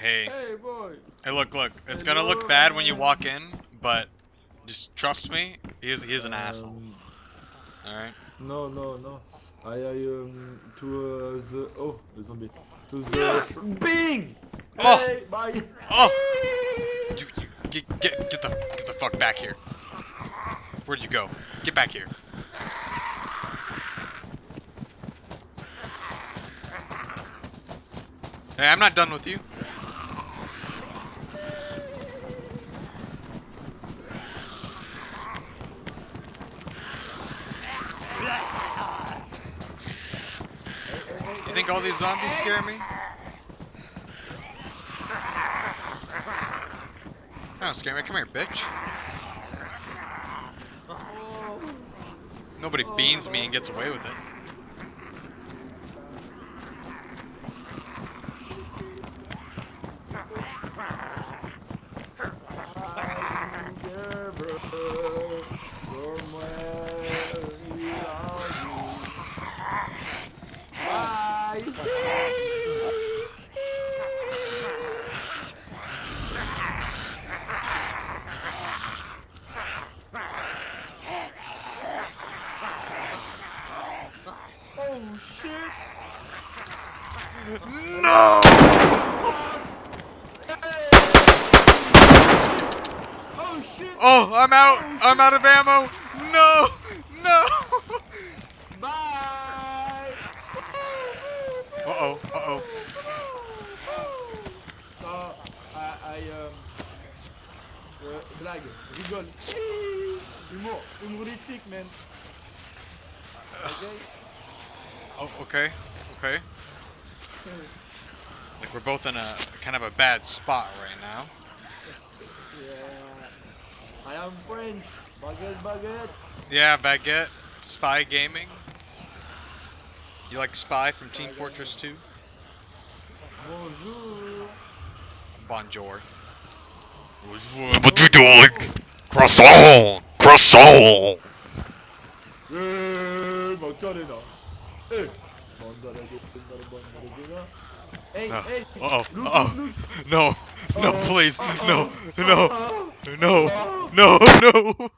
Hey. Hey, boy. Hey, look, look. It's gonna look bad when you walk in, but just trust me. He is, he is an asshole. Um, All right. No, no, no. I, I um to uh, the oh the zombie to the Bing. Oh! Hey, bye. Oh! You, you get, get, get the, get the fuck back here. Where'd you go? Get back here. Hey, I'm not done with you. You think all these zombies scare me? Don't scare me. Come here, bitch. Nobody beans me and gets away with it. Oh shit! No! Oh! Oh, I'm out. I'm out of ammo. No, no. Bye! Uh oh. Uh oh. So, I, I um, euh, blague, rigole. Humour, humoristique, man. Okay? Oh, okay. Okay. Like we're both in a kind of a bad spot right now. Yeah. I am French. Baguette, baguette. Yeah, baguette. Spy gaming. You like Spy from Team Fortress 2? Bonjour. Bonjour. What you doing? Croissant! Croissant! Hey, Macarena. Hey. Mandala, mandala, Hey, Uh, hey. Uh-oh. Uh-oh. No. No, please. No. No. No. No. No.